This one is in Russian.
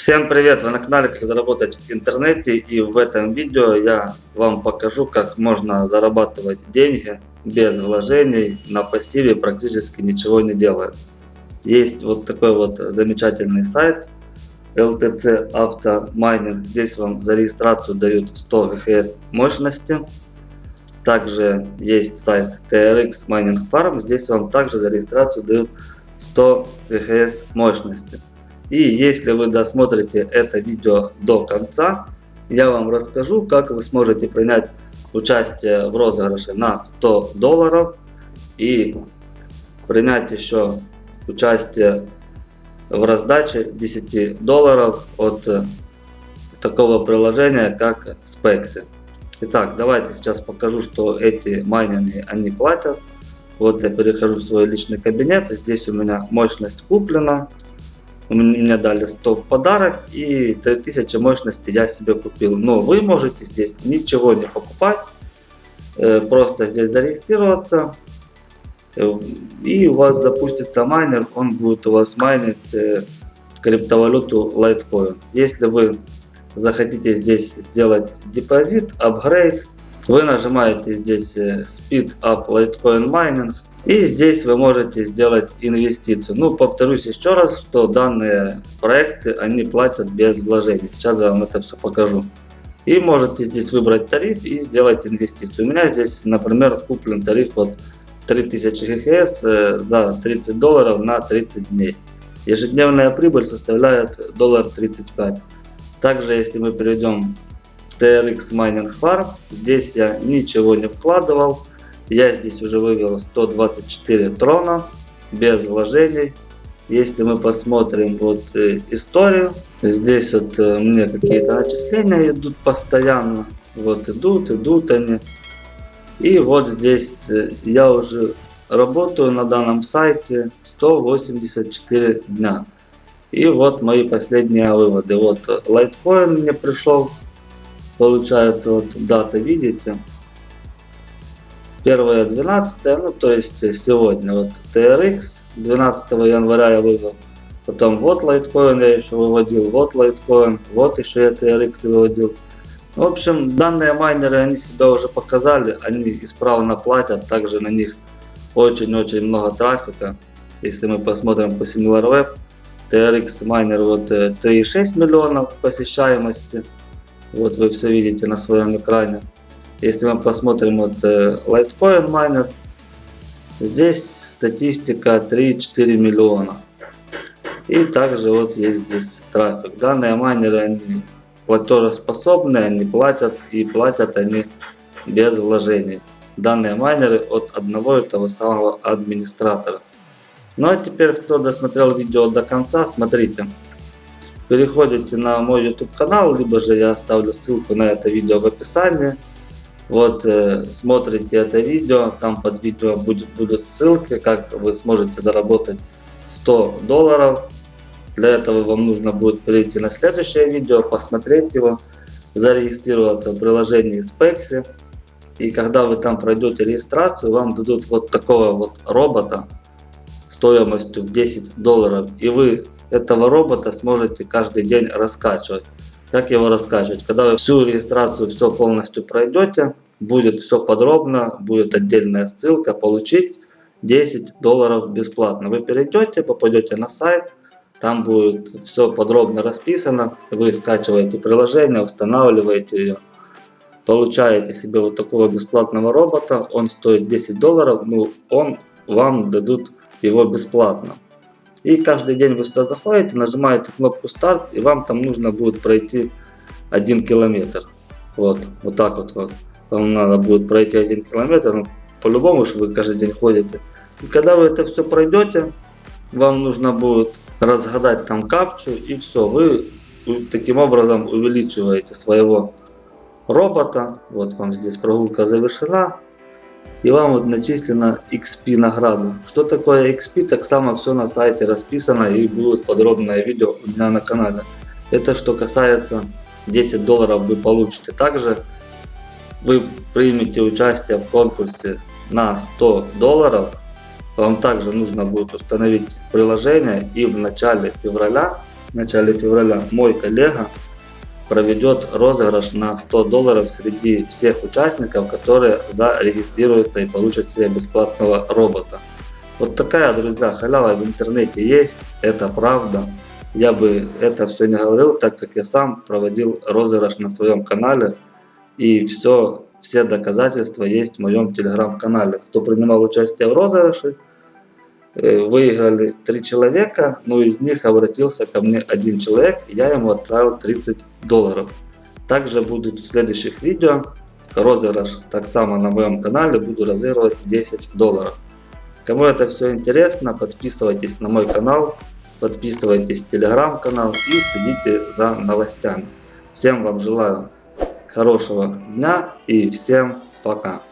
Всем привет! Вы на канале Как заработать в интернете и в этом видео я вам покажу как можно зарабатывать деньги без вложений на пассиве практически ничего не делая. Есть вот такой вот замечательный сайт LTC Автомайнинг. Здесь вам за регистрацию дают 100 ВХС мощности. Также есть сайт TRX Mining Farm. Здесь вам также за регистрацию дают 100 ВХС мощности. И если вы досмотрите это видео до конца, я вам расскажу, как вы сможете принять участие в розыгрыше на 100 долларов и принять еще участие в раздаче 10 долларов от такого приложения как Spexy. Итак, давайте сейчас покажу, что эти майнинги они платят. Вот я перехожу в свой личный кабинет. Здесь у меня мощность куплена. Мне дали 100 в подарок и 3000 мощности я себе купил. Но вы можете здесь ничего не покупать. Э, просто здесь зарегистрироваться. Э, и у вас запустится майнер. Он будет у вас майнить э, криптовалюту Litecoin. Если вы захотите здесь сделать депозит, апгрейд, вы нажимаете здесь Speed Up Litecoin Mining и здесь вы можете сделать инвестицию. Ну, повторюсь еще раз, что данные проекты, они платят без вложений. Сейчас я вам это все покажу. И можете здесь выбрать тариф и сделать инвестицию. У меня здесь, например, куплен тариф от 3000 ГХС э, за 30 долларов на 30 дней. Ежедневная прибыль составляет доллар 35. Также, если мы перейдем TRX Mining Farm, здесь я ничего не вкладывал. Я здесь уже вывел 124 трона без вложений. Если мы посмотрим вот э, историю, здесь вот э, мне какие-то начисления идут постоянно. Вот идут, идут они. И вот здесь э, я уже работаю на данном сайте 184 дня. И вот мои последние выводы. Вот Litecoin мне пришел. Получается вот дата, видите? 1 12 ну то есть сегодня. Вот TRX 12 января я вывел. Потом вот Litecoin я еще выводил вот Litecoin вот еще я TRX выводил. В общем данные майнеры они себя уже показали они исправно платят также на них очень-очень много трафика. Если мы посмотрим по SimilarWeb TRX майнер вот 3,6 э, миллионов посещаемости вот вы все видите на своем экране если мы посмотрим вот э, Litecoin Miner, здесь статистика 3-4 миллиона. И также вот есть здесь трафик. Данные майнеры, они платежеспособные, они платят и платят они без вложений. Данные майнеры от одного и того самого администратора. Ну а теперь, кто досмотрел видео до конца, смотрите. Переходите на мой YouTube канал, либо же я оставлю ссылку на это видео в описании. Вот э, смотрите это видео, там под видео будет, будут ссылки, как вы сможете заработать 100 долларов. Для этого вам нужно будет перейти на следующее видео, посмотреть его, зарегистрироваться в приложении Spexy. И когда вы там пройдете регистрацию, вам дадут вот такого вот робота стоимостью в 10 долларов. И вы этого робота сможете каждый день раскачивать. Как его раскачивать? Когда вы всю регистрацию все полностью пройдете, будет все подробно, будет отдельная ссылка, получить 10 долларов бесплатно. Вы перейдете, попадете на сайт, там будет все подробно расписано, вы скачиваете приложение, устанавливаете ее, получаете себе вот такого бесплатного робота, он стоит 10 долларов, ну он вам дадут его бесплатно. И каждый день вы сюда заходите, нажимаете кнопку старт, и вам там нужно будет пройти 1 километр. Вот, вот так вот. вот. Вам надо будет пройти 1 километр, ну, по-любому, что вы каждый день ходите. И когда вы это все пройдете, вам нужно будет разгадать там капчу, и все, вы таким образом увеличиваете своего робота. Вот вам здесь прогулка завершена и вам вот начислено XP награда. Что такое XP, так само все на сайте расписано и будет подробное видео у меня на канале. Это что касается 10 долларов вы получите. Также вы примете участие в конкурсе на 100 долларов. Вам также нужно будет установить приложение и в начале февраля в начале февраля мой коллега проведет розыгрыш на 100 долларов среди всех участников, которые зарегистрируются и получат себе бесплатного робота. Вот такая, друзья, халява в интернете есть, это правда. Я бы это все не говорил, так как я сам проводил розыгрыш на своем канале. И все, все доказательства есть в моем телеграм-канале. Кто принимал участие в розыгрыше, выиграли три человека, но из них обратился ко мне один человек, я ему отправил 30 долларов. Также будут в следующих видео розыгрыш, так само на моем канале буду разыгрывать 10 долларов. Кому это все интересно, подписывайтесь на мой канал, подписывайтесь в телеграм-канал и следите за новостями. Всем вам желаю хорошего дня и всем пока.